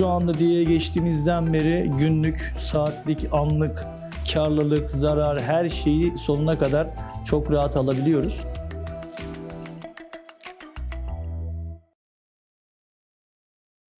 Şu anda diye geçtiğimizden beri günlük, saatlik, anlık karlılık, zarar her şeyi sonuna kadar çok rahat alabiliyoruz.